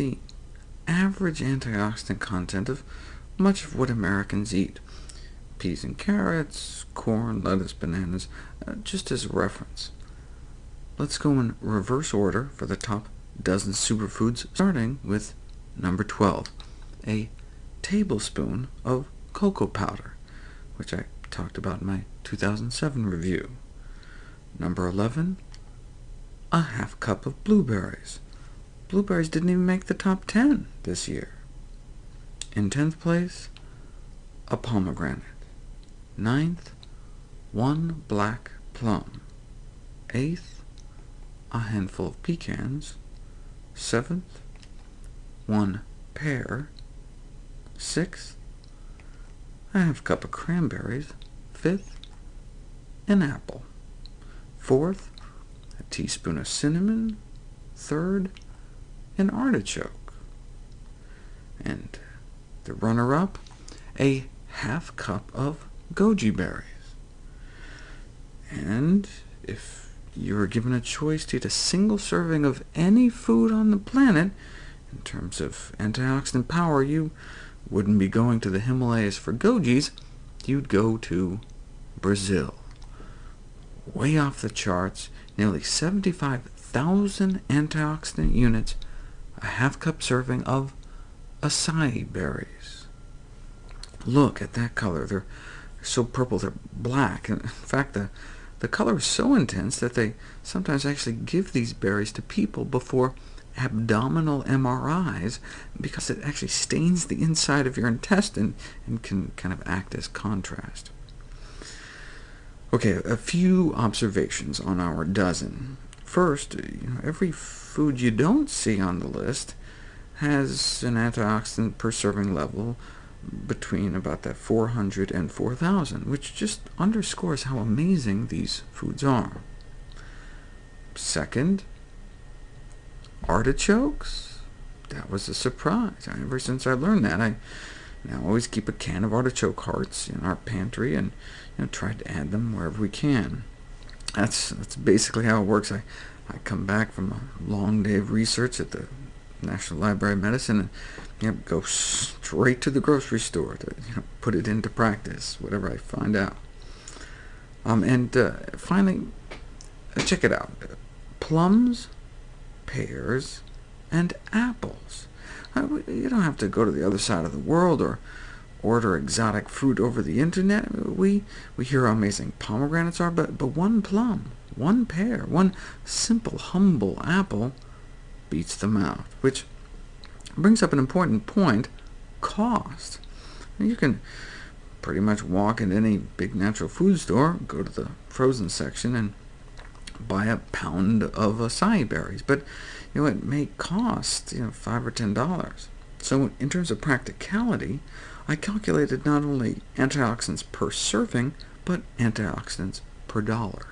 the average antioxidant content of much of what Americans eat, peas and carrots, corn, lettuce, bananas, uh, just as a reference. Let's go in reverse order for the top dozen superfoods, starting with number 12, a tablespoon of cocoa powder, which I talked about in my 2007 review. Number 11, a half cup of blueberries. Blueberries didn't even make the top 10 this year. In 10th place, a pomegranate. Ninth, one black plum. Eighth, a handful of pecans. Seventh, one pear. Sixth, a half cup of cranberries. Fifth, an apple. Fourth, a teaspoon of cinnamon. Third, an artichoke. And the runner-up, a half cup of goji berries. And if you were given a choice to eat a single serving of any food on the planet, in terms of antioxidant power, you wouldn't be going to the Himalayas for gojis, you'd go to Brazil. Way off the charts, nearly 75,000 antioxidant units, a half-cup serving of acai berries. Look at that color. They're so purple they're black. In fact, the, the color is so intense that they sometimes actually give these berries to people before abdominal MRIs, because it actually stains the inside of your intestine and can kind of act as contrast. OK, a few observations on our dozen. First, every food you don't see on the list has an antioxidant per serving level between about that 400 and 4,000, which just underscores how amazing these foods are. Second, artichokes. That was a surprise. Ever since I learned that, I now always keep a can of artichoke hearts in our pantry and you know, try to add them wherever we can. That's, that's basically how it works. I, I come back from a long day of research at the National Library of Medicine, and you know, go straight to the grocery store to you know, put it into practice, whatever I find out. Um, and uh, finally, check it out. Plums, pears, and apples. You don't have to go to the other side of the world or order exotic fruit over the internet. We, we hear how amazing pomegranates are, but, but one plum, one pear, one simple, humble apple beats them out, which brings up an important point, cost. You can pretty much walk into any big natural food store, go to the frozen section, and buy a pound of acai berries, but you know, it may cost you know, 5 or $10. So in terms of practicality, I calculated not only antioxidants per serving, but antioxidants per dollar.